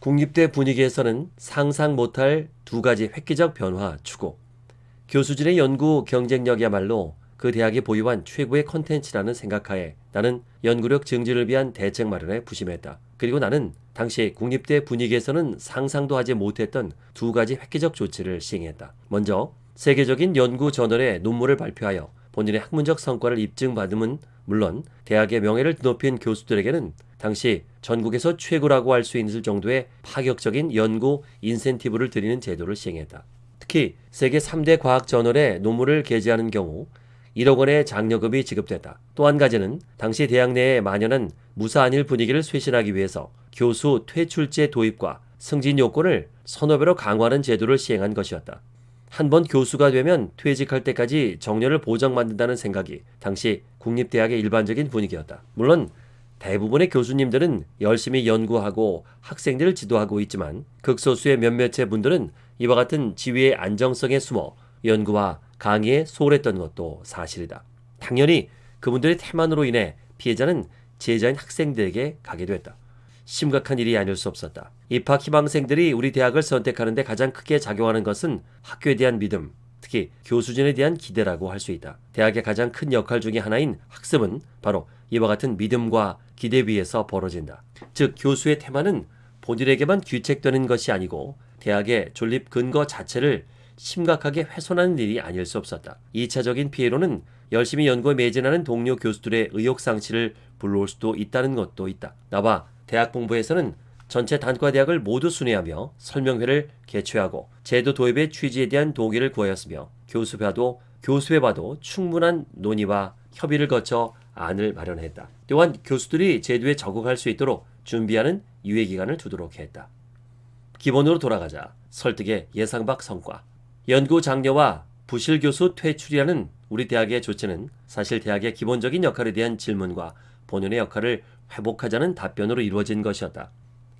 국립대 분위기에서는 상상 못할 두 가지 획기적 변화 추구. 교수진의 연구 경쟁력이야말로 그 대학이 보유한 최고의 컨텐츠라는 생각하에 나는 연구력 증진을 위한 대책 마련에 부심했다. 그리고 나는 당시 국립대 분위기에서는 상상도 하지 못했던 두 가지 획기적 조치를 시행했다. 먼저 세계적인 연구 저널에 논문을 발표하여 본인의 학문적 성과를 입증받음은 물론 대학의 명예를 드높인 교수들에게는 당시 전국에서 최고라고 할 수 있을 정도의 파격적인 연구 인센티브를 드리는 제도를 시행했다. 특히 세계 3대 과학 저널에 논문을 게재하는 경우 1억 원의 장려금이 지급됐다. 또 한 가지는 당시 대학 내에 만연한 무사 안일 분위기를 쇄신하기 위해서 교수 퇴출제 도입과 승진 요건을 서너 배로 강화하는 제도를 시행한 것이었다. 한 번 교수가 되면 퇴직할 때까지 정년을 보장받는다는 생각이 당시 국립대학의 일반적인 분위기였다. 물론 대부분의 교수님들은 열심히 연구하고 학생들을 지도하고 있지만 극소수의 몇몇의 분들은 이와 같은 지위의 안정성에 숨어 연구와 강의에 소홀했던 것도 사실이다. 당연히 그분들의 태만으로 인해 피해자는 제자인 학생들에게 가게 됐다. 심각한 일이 아닐 수 없었다. 입학 희망생들이 우리 대학을 선택하는데 가장 크게 작용하는 것은 학교에 대한 믿음, 특히 교수진에 대한 기대라고 할 수 있다. 대학의 가장 큰 역할 중의 하나인 학습은 바로 이와 같은 믿음과 기대 위에서 벌어진다. 즉 교수의 테마는 본인에게만 귀책되는 것이 아니고 대학의 존립 근거 자체를 심각하게 훼손하는 일이 아닐 수 없었다. 2차적인 피해로는 열심히 연구에 매진하는 동료 교수들의 의욕 상실을 불러올 수도 있다는 것도 있다. 나와 대학 본부에서는 전체 단과대학을 모두 순회하며 설명회를 개최하고 제도 도입의 취지에 대한 동의를 구하였으며 교수회도 교수회와도 충분한 논의와 협의를 거쳐 안을 마련했다. 또한 교수들이 제도에 적응할 수 있도록 준비하는 유예 기간을 두도록 했다. 기본으로 돌아가자 설득의 예상 밖 성과 연구 장려와 부실 교수 퇴출이라는 우리 대학의 조치는 사실 대학의 기본적인 역할에 대한 질문과 본연의 역할을 회복하자는 답변으로 이루어진 것이었다.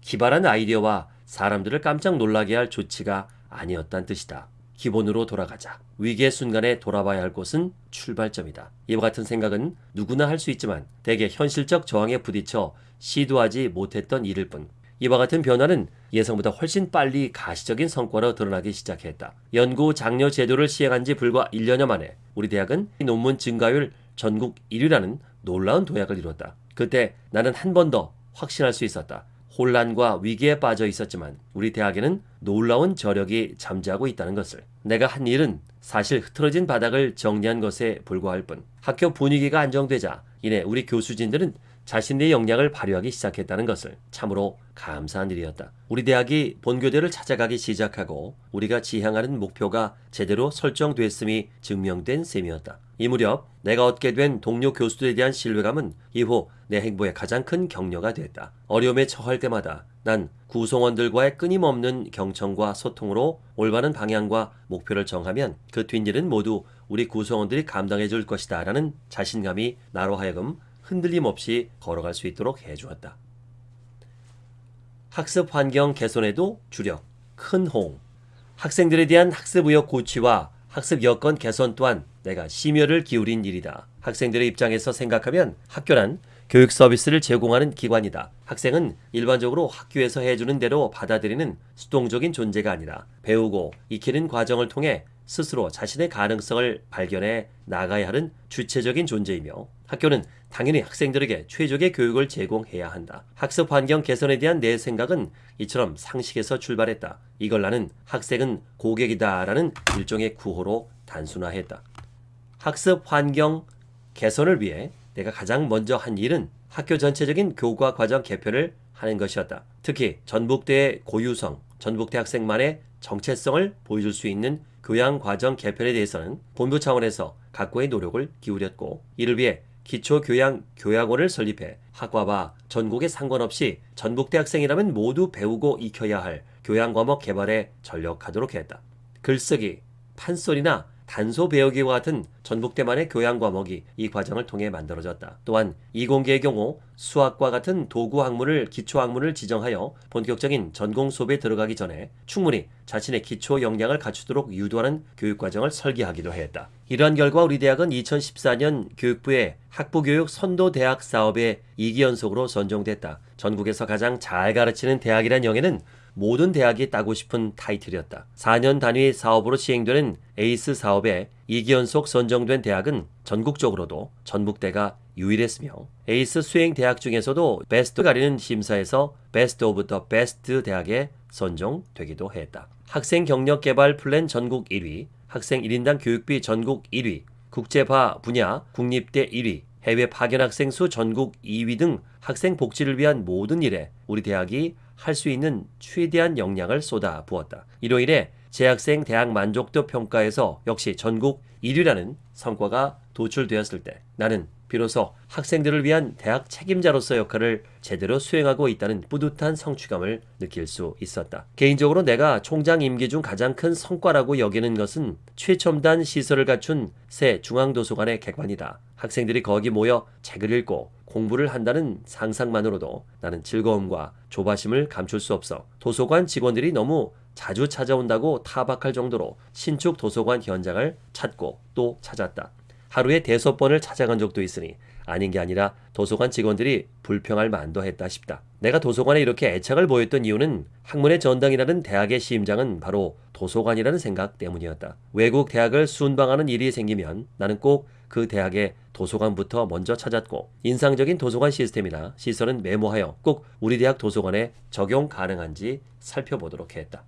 기발한 아이디어와 사람들을 깜짝 놀라게 할 조치가 아니었단 뜻이다. 기본으로 돌아가자. 위기의 순간에 돌아봐야 할 곳은 출발점이다. 이와 같은 생각은 누구나 할 수 있지만 대개 현실적 저항에 부딪혀 시도하지 못했던 일일 뿐. 이와 같은 변화는 예상보다 훨씬 빨리 가시적인 성과로 드러나기 시작했다. 연구 장려 제도를 시행한 지 불과 1년여 만에 우리 대학은 논문 증가율 전국 1위라는 놀라운 도약을 이뤘다. 그때 나는 한 번 더 확신할 수 있었다. 혼란과 위기에 빠져 있었지만 우리 대학에는 놀라운 저력이 잠재하고 있다는 것을. 내가 한 일은 사실 흐트러진 바닥을 정리한 것에 불과할 뿐. 학교 분위기가 안정되자 이내 우리 교수진들은 자신의 역량을 발휘하기 시작했다는 것을 참으로 감사한 일이었다. 우리 대학이 본교대를 찾아가기 시작하고 우리가 지향하는 목표가 제대로 설정됐음이 증명된 셈이었다. 이 무렵 내가 얻게 된 동료 교수들에 대한 신뢰감은 이후 내 행보의 가장 큰 격려가 됐다. 어려움에 처할 때마다 난 구성원들과의 끊임없는 경청과 소통으로 올바른 방향과 목표를 정하면 그 뒷일은 모두 우리 구성원들이 감당해 줄 것이다 라는 자신감이 나로 하여금 흔들림 없이 걸어갈 수 있도록 해주었다. 학습 환경 개선에도 주력, 큰 호응. 학생들에 대한 학습 의욕 고취와 학습 여건 개선 또한 내가 심혈을 기울인 일이다. 학생들의 입장에서 생각하면 학교란 교육 서비스를 제공하는 기관이다. 학생은 일반적으로 학교에서 해주는 대로 받아들이는 수동적인 존재가 아니라 배우고 익히는 과정을 통해 스스로 자신의 가능성을 발견해 나가야 하는 주체적인 존재이며 학교는 당연히 학생들에게 최적의 교육을 제공해야 한다. 학습 환경 개선에 대한 내 생각은 이처럼 상식에서 출발했다. 이걸 나는 학생은 고객이다 라는 일종의 구호로 단순화했다. 학습 환경 개선을 위해 내가 가장 먼저 한 일은 학교 전체적인 교과 과정 개편을 하는 것이었다. 특히 전북대의 고유성, 전북대 학생만의 정체성을 보여줄 수 있는 교양 과정 개편에 대해서는 본부 차원에서 각고의 노력을 기울였고 이를 위해 기초교양 교양원을 설립해 학과와 전국에 상관없이 전북대 학생이라면 모두 배우고 익혀야 할 교양 과목 개발에 전력하도록 했다. 글쓰기, 판소리나 단소 배우기와 같은 전북대만의 교양 과목이 이 과정을 통해 만들어졌다. 또한 이공계의 경우 수학과 같은 도구 학문을 기초 학문을 지정하여 본격적인 전공 수업에 들어가기 전에 충분히 자신의 기초 역량을 갖추도록 유도하는 교육 과정을 설계하기도 했다. 이러한 결과 우리 대학은 2014년 교육부의 학부교육 선도대학 사업에 2기 연속으로 선정됐다. 전국에서 가장 잘 가르치는 대학이란 영예는 모든 대학이 따고 싶은 타이틀이었다. 4년 단위 사업으로 시행되는 에이스 사업에 2기 연속 선정된 대학은 전국적으로도 전북대가 유일했으며 에이스 수행 대학 중에서도 베스트 가리는 심사에서 best of the best 대학에 선정되기도 했다. 학생 경력 개발 플랜 전국 1위, 학생 1인당 교육비 전국 1위, 국제화 분야 국립대 1위, 해외 파견 학생 수 전국 2위 등 학생 복지를 위한 모든 일에 우리 대학이 할 수 있는 최대한 역량을 쏟아 부었다. 인해 재학생 대학 만족도 평가에서 역시 전국 1위라는 성과가 도출되었을 때 나는 비로소 학생들을 위한 대학 책임자로서 역할을 제대로 수행하고 있다는 뿌듯한 성취감을 느낄 수 있었다. 개인적으로 내가 총장 임기 중 가장 큰 성과라고 여기는 것은 최첨단 시설을 갖춘 새 중앙도서관의 개관이다. 학생들이 거기 모여 책을 읽고 공부를 한다는 상상만으로도 나는 즐거움과 조바심을 감출 수 없어 도서관 직원들이 너무 자주 찾아온다고 타박할 정도로 신축 도서관 현장을 찾고 또 찾았다. 하루에 대섯 번을 찾아간 적도 있으니 아닌 게 아니라 도서관 직원들이 불평할 만도 했다 싶다. 내가 도서관에 이렇게 애착을 보였던 이유는 학문의 전당이라는 대학의 심장은 바로 도서관이라는 생각 때문이었다. 외국 대학을 순방하는 일이 생기면 나는 꼭 그 대학의 도서관부터 먼저 찾았고 인상적인 도서관 시스템이나 시설은 메모하여 꼭 우리 대학 도서관에 적용 가능한지 살펴보도록 했다.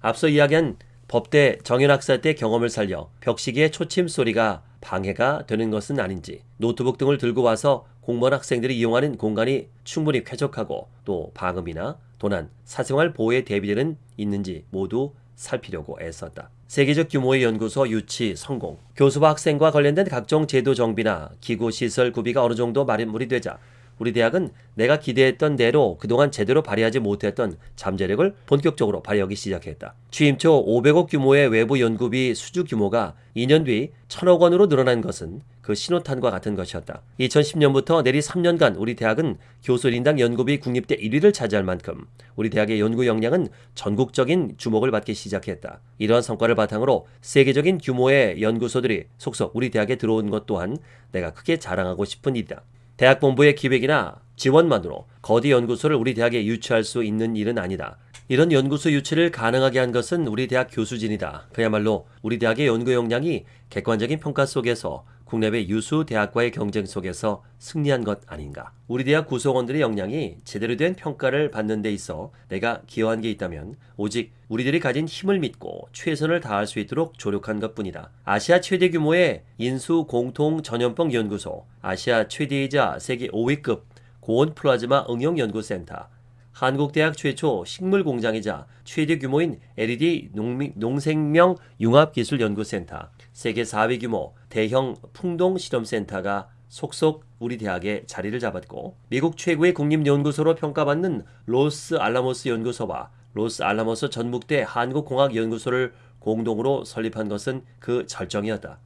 앞서 이야기한 법대 정연학사 때 경험을 살려 벽시기의 초침 소리가 방해가 되는 것은 아닌지 노트북 등을 들고 와서 공무원 학생들이 이용하는 공간이 충분히 쾌적하고 또 방음이나 도난, 사생활 보호에 대비되는 있는지 모두 살피려고 애썼다. 세계적 규모의 연구소 유치 성공, 교수와 학생과 관련된 각종 제도 정비나 기구 시설 구비가 어느 정도 마련물이 되자 우리 대학은 내가 기대했던 대로 그동안 제대로 발휘하지 못했던 잠재력을 본격적으로 발휘하기 시작했다. 취임 초 500억 규모의 외부 연구비 수주 규모가 2년 뒤 1000억 원으로 늘어난 것은 그 신호탄과 같은 것이었다. 2010년부터 내리 3년간 우리 대학은 교수 인당 연구비 국립대 1위를 차지할 만큼 우리 대학의 연구 역량은 전국적인 주목을 받기 시작했다. 이러한 성과를 바탕으로 세계적인 규모의 연구소들이 속속 우리 대학에 들어온 것 또한 내가 크게 자랑하고 싶은 일이다. 대학 본부의 기획이나 지원만으로 거대 연구소를 우리 대학에 유치할 수 있는 일은 아니다. 이런 연구소 유치를 가능하게 한 것은 우리 대학 교수진이다. 그야말로 우리 대학의 연구 역량이 객관적인 평가 속에서 국내외 유수 대학과의 경쟁 속에서 승리한 것 아닌가. 우리 대학 구성원들의 역량이 제대로 된 평가를 받는 데 있어 내가 기여한 게 있다면 오직 우리들이 가진 힘을 믿고 최선을 다할 수 있도록 조력한 것 뿐이다. 아시아 최대 규모의 인수 공통 전염병 연구소, 아시아 최대이자 세계 5위급 고온 플라즈마 응용 연구센터, 한국대학 최초 식물공장이자 최대 규모인 LED 농생명 융합기술연구센터, 세계 4위 규모 대형 풍동 실험센터가 속속 우리 대학에 자리를 잡았고 미국 최고의 국립연구소로 평가받는 로스 알라모스 연구소와 로스 알라모스 전북대 한국공학연구소를 공동으로 설립한 것은 그 절정이었다.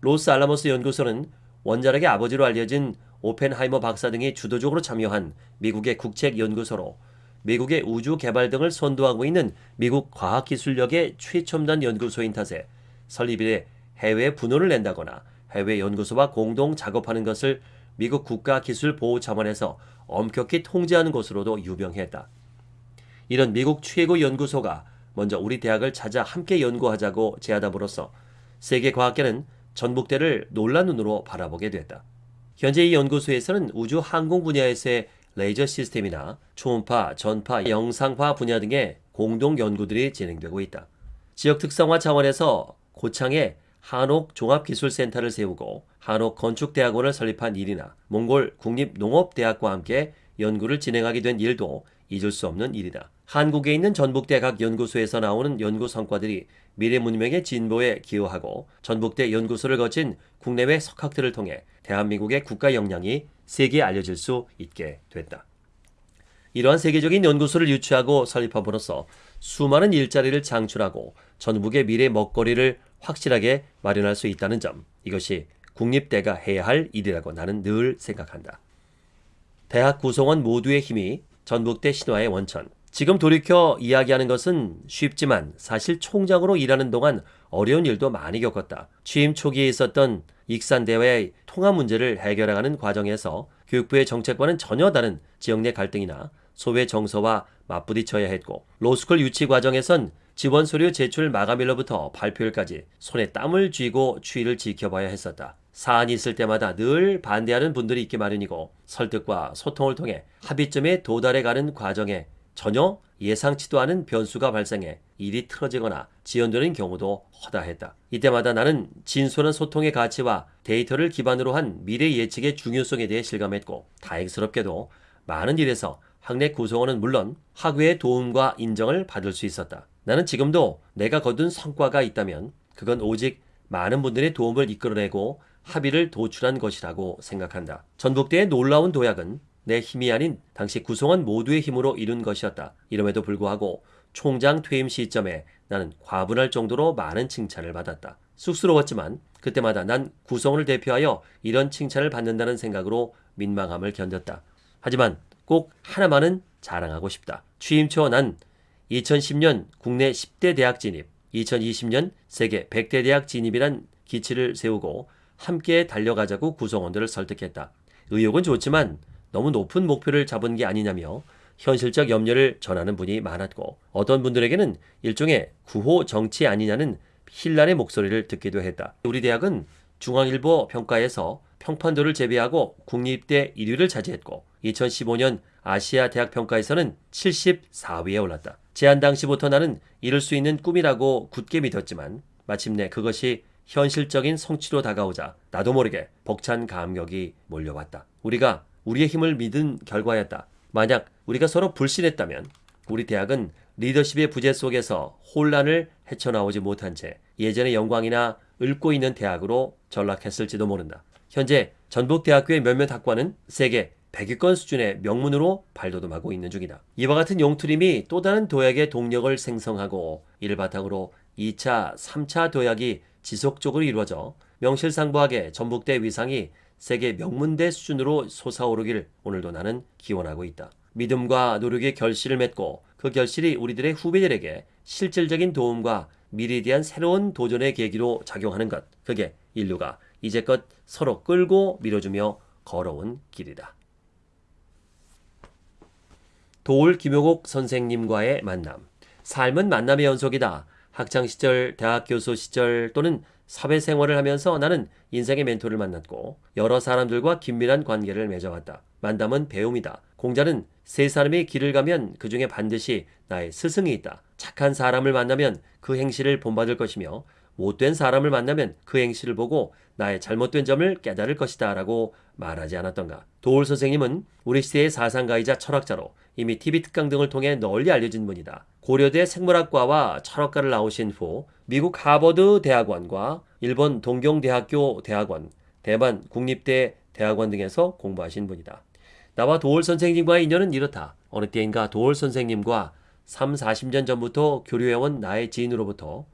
로스 알라모스 연구소는 원자력의 아버지로 알려진 오펜하이머 박사 등이 주도적으로 참여한 미국의 국책연구소로 미국의 우주 개발 등을 선도하고 있는 미국 과학기술력의 최첨단 연구소인 탓에 설립일에 해외 분원을 낸다거나 해외 연구소와 공동 작업하는 것을 미국 국가기술보호자원에서 엄격히 통제하는 곳으로도 유명했다. 이런 미국 최고 연구소가 먼저 우리 대학을 찾아 함께 연구하자고 제안함으로써 세계 과학계는 전북대를 놀란 눈으로 바라보게 됐다. 현재 이 연구소에서는 우주 항공 분야에서의 레이저 시스템이나 초음파, 전파, 영상파 분야 등의 공동 연구들이 진행되고 있다. 지역 특성화 차원에서 고창에 한옥 종합기술센터를 세우고 한옥 건축대학원을 설립한 일이나 몽골 국립농업대학과 함께 연구를 진행하게 된 일도 잊을 수 없는 일이다. 한국에 있는 전북대 각 연구소에서 나오는 연구 성과들이 미래 문명의 진보에 기여하고 전북대 연구소를 거친 국내외 석학들을 통해 대한민국의 국가 역량이 세계에 알려질 수 있게 됐다. 이러한 세계적인 연구소를 유치하고 설립함으로써 수많은 일자리를 창출하고 전북의 미래 먹거리를 확실하게 마련할 수 있다는 점 이것이 국립대가 해야 할 일이라고 나는 늘 생각한다. 대학 구성원 모두의 힘이 전북대 신화의 원천. 지금 돌이켜 이야기하는 것은 쉽지만 사실 총장으로 일하는 동안 어려운 일도 많이 겪었다. 취임 초기에 있었던 익산대회의 통합 문제를 해결해가는 과정에서 교육부의 정책과는 전혀 다른 지역 내 갈등이나 소외 정서와 맞부딪혀야 했고 로스쿨 유치 과정에선 지원 서류 제출 마감일로부터 발표일까지 손에 땀을 쥐고 추이를 지켜봐야 했었다. 사안이 있을 때마다 늘 반대하는 분들이 있기 마련이고 설득과 소통을 통해 합의점에 도달해 가는 과정에 전혀 예상치도 않은 변수가 발생해 일이 틀어지거나 지연되는 경우도 허다했다. 이때마다 나는 진솔한 소통의 가치와 데이터를 기반으로 한 미래 예측의 중요성에 대해 실감했고 다행스럽게도 많은 일에서 학내 구성원은 물론 학회의 도움과 인정을 받을 수 있었다. 나는 지금도 내가 거둔 성과가 있다면 그건 오직 많은 분들의 도움을 이끌어내고 합의를 도출한 것이라고 생각한다. 전북대의 놀라운 도약은 내 힘이 아닌 당시 구성원 모두의 힘으로 이룬 것이었다. 이름에도 불구하고 총장 퇴임 시점에 나는 과분할 정도로 많은 칭찬을 받았다. 쑥스러웠지만 그때마다 난 구성원을 대표하여 이런 칭찬을 받는다는 생각으로 민망함을 견뎠다. 하지만 꼭 하나만은 자랑하고 싶다. 취임 초 난 2010년 국내 10대 대학 진입, 2020년 세계 100대 대학 진입이란 기치를 세우고 함께 달려가자고 구성원들을 설득했다. 의욕은 좋지만 너무 높은 목표를 잡은 게 아니냐며 현실적 염려를 전하는 분이 많았고 어떤 분들에게는 일종의 구호 정치 아니냐는 힐난의 목소리를 듣기도 했다. 우리 대학은 중앙일보 평가에서 평판도를 제외하고 국립대 1위를 차지했고 2015년 아시아 대학 평가에서는 74위에 올랐다. 제안 당시부터 나는 이룰 수 있는 꿈이라고 굳게 믿었지만 마침내 그것이 현실적인 성취로 다가오자 나도 모르게 벅찬 감격이 몰려왔다. 우리가 우리의 힘을 믿은 결과였다. 만약 우리가 서로 불신했다면 우리 대학은 리더십의 부재 속에서 혼란을 헤쳐나오지 못한 채 예전의 영광이나 읊고 있는 대학으로 전락했을지도 모른다. 현재 전북대학교의 몇몇 학과는 세계 100위권 수준의 명문으로 발돋움하고 있는 중이다. 이와 같은 용투림이 또 다른 도약의 동력을 생성하고 이를 바탕으로 2차, 3차 도약이 지속적으로 이루어져 명실상부하게 전북대 위상이 세계 명문대 수준으로 솟아오르길 오늘도 나는 기원하고 있다. 믿음과 노력의 결실을 맺고 그 결실이 우리들의 후배들에게 실질적인 도움과 미래에 대한 새로운 도전의 계기로 작용하는 것. 그게 인류가 이제껏 서로 끌고 밀어주며 걸어온 길이다. 도울 김효곡 선생님과의 만남. 삶은 만남의 연속이다. 학창시절, 대학 교수 시절 또는 사회생활을 하면서 나는 인생의 멘토를 만났고 여러 사람들과 긴밀한 관계를 맺어왔다. 만남은 배움이다. 공자는 세 사람이 길을 가면 그 중에 반드시 나의 스승이 있다. 착한 사람을 만나면 그 행실을 본받을 것이며 못된 사람을 만나면 그 행실을 보고 나의 잘못된 점을 깨달을 것이다 라고 말하지 않았던가. 도울 선생님은 우리 시대의 사상가이자 철학자로 이미 TV 특강 등을 통해 널리 알려진 분이다. 고려대 생물학과와 철학과를 나오신 후 미국 하버드 대학원과 일본 동경대학교 대학원, 대만 국립대 대학원 등에서 공부하신 분이다. 나와 도울 선생님과의 인연은 이렇다. 어느 때인가 도울 선생님과 3, 40년 전부터 교류해온 나의 지인으로부터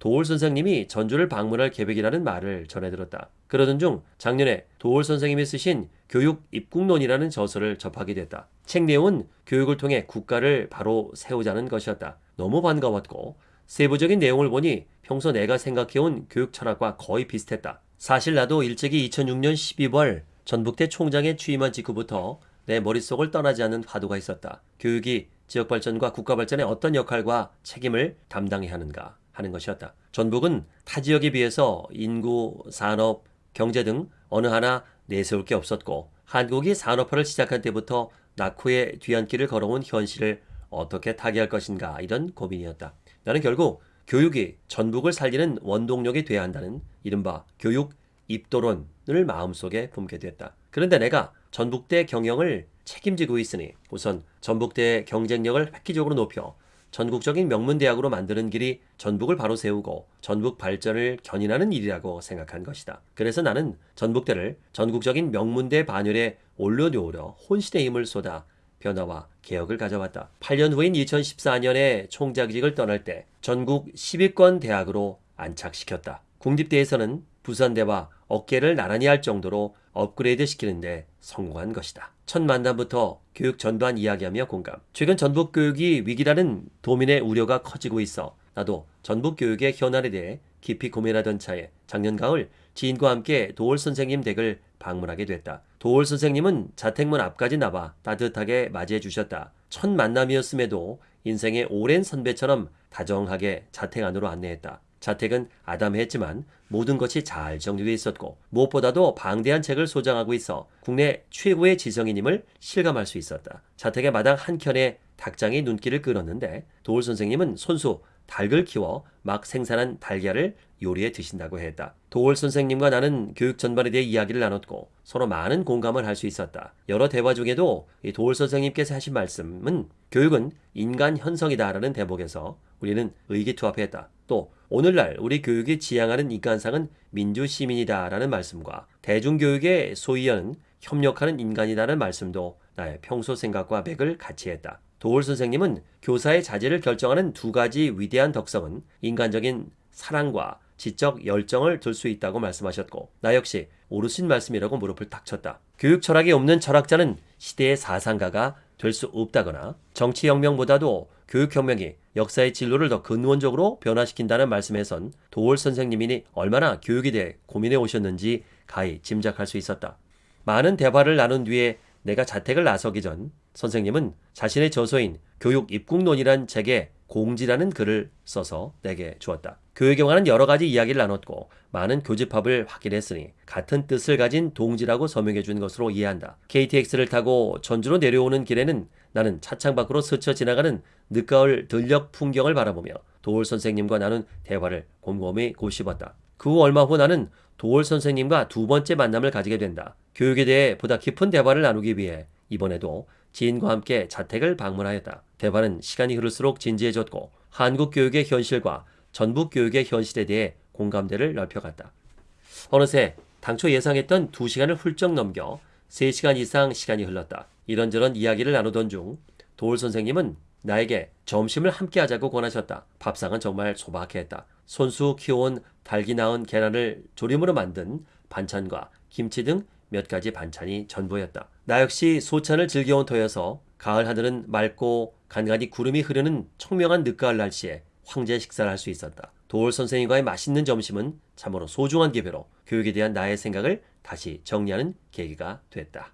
도울 선생님이 전주를 방문할 계획이라는 말을 전해 들었다. 그러던 중 작년에 도울 선생님이 쓰신 교육 입국론이라는 저서를 접하게 됐다. 책 내용은 교육을 통해 국가를 바로 세우자는 것이었다. 너무 반가웠고 세부적인 내용을 보니 평소 내가 생각해온 교육 철학과 거의 비슷했다. 사실 나도 일찍이 2006년 12월 전북대 총장에 취임한 직후부터 내 머릿속을 떠나지 않는 화두가 있었다. 교육이 지역 발전과 국가 발전에 어떤 역할과 책임을 담당해야 하는가 하는 것이었다. 전북은 타 지역에 비해서 인구, 산업, 경제 등 어느 하나 내세울 게 없었고 한국이 산업화를 시작한 때부터 낙후의 뒤안길을 걸어온 현실을 어떻게 타개할 것인가 이런 고민이었다. 나는 결국 교육이 전북을 살리는 원동력이 돼야 한다는 이른바 교육 입도론을 마음속에 품게 됐다. 그런데 내가 전북대 경영을 책임지고 있으니 우선 전북대의 경쟁력을 획기적으로 높여 전국적인 명문대학으로 만드는 길이 전북을 바로 세우고 전북 발전을 견인하는 일이라고 생각한 것이다. 그래서 나는 전북대를 전국적인 명문대 반열에 올려놓으려 혼신의 힘을 쏟아 변화와 개혁을 가져왔다. 8년 후인 2014년에 총장직을 떠날 때 전국 10위권 대학으로 안착시켰다. 국립대에서는 부산대와 어깨를 나란히 할 정도로 업그레이드 시키는데 성공한 것이다. 첫 만남부터 교육 전반 이야기하며 공감. 최근 전북 교육이 위기라는 도민의 우려가 커지고 있어 나도 전북 교육의 현안에 대해 깊이 고민하던 차에 작년 가을 지인과 함께 도올 선생님 댁을 방문하게 됐다. 도올 선생님은 자택문 앞까지 나와 따뜻하게 맞이해 주셨다. 첫 만남이었음에도 인생의 오랜 선배처럼 다정하게 자택 안으로 안내했다. 자택은 아담했지만 모든 것이 잘 정리되어 있었고 무엇보다도 방대한 책을 소장하고 있어 국내 최고의 지성인임을 실감할 수 있었다. 자택의 마당 한켠에 닭장이 눈길을 끌었는데 도울 선생님은 손수 닭을 키워 막 생산한 달걀을 요리해 드신다고 했다. 도울 선생님과 나는 교육 전반에 대해 이야기를 나눴고 서로 많은 공감을 할 수 있었다. 여러 대화 중에도 이 도울 선생님께서 하신 말씀은 교육은 인간 현성이다라는 대목에서 우리는 의기투합했다. 또 오늘날 우리 교육이 지향하는 인간상은 민주 시민이다라는 말씀과 대중교육의 소위원은 협력하는 인간이다라는 말씀도 나의 평소 생각과 맥을 같이 했다. 도울 선생님은 교사의 자질을 결정하는 두 가지 위대한 덕성은 인간적인 사랑과 지적 열정을 들 수 있다고 말씀하셨고 나 역시 오르신 말씀이라고 무릎을 탁 쳤다. 교육 철학이 없는 철학자는 시대의 사상가가 될 수 없다거나 정치혁명보다도 교육혁명이 역사의 진로를 더 근원적으로 변화시킨다는 말씀에선 도올 선생님이 얼마나 교육에 대해 고민해 오셨는지 가히 짐작할 수 있었다. 많은 대화를 나눈 뒤에 내가 자택을 나서기 전 선생님은 자신의 저서인 교육 입국론이란 책에 공지라는 글을 써서 내게 주었다. 교육에 관한 여러 가지 이야기를 나눴고 많은 교집합을 확인했으니 같은 뜻을 가진 동지라고 서명해 준 것으로 이해한다. KTX를 타고 전주로 내려오는 길에는 나는 차창 밖으로 스쳐 지나가는 늦가을 들녘 풍경을 바라보며 도올 선생님과 나눈 대화를 곰곰이 고씹었다. 그 후 얼마 후 나는 도올 선생님과 두 번째 만남을 가지게 된다. 교육에 대해 보다 깊은 대화를 나누기 위해 이번에도 지인과 함께 자택을 방문하였다. 대화는 시간이 흐를수록 진지해졌고 한국 교육의 현실과 전북 교육의 현실에 대해 공감대를 넓혀갔다. 어느새 당초 예상했던 2시간을 훌쩍 넘겨 3시간 이상 시간이 흘렀다. 이런저런 이야기를 나누던 중 도울 선생님은 나에게 점심을 함께 하자고 권하셨다. 밥상은 정말 소박했다. 손수 키워온 달기 낳은 계란을 조림으로 만든 반찬과 김치 등 몇 가지 반찬이 전부였다. 나 역시 소찬을 즐겨온 터여서 가을 하늘은 맑고 간간히 구름이 흐르는 청명한 늦가을 날씨에 황제 식사를 할 수 있었다. 도울 선생님과의 맛있는 점심은 참으로 소중한 기회로 교육에 대한 나의 생각을 다시 정리하는 계기가 됐다.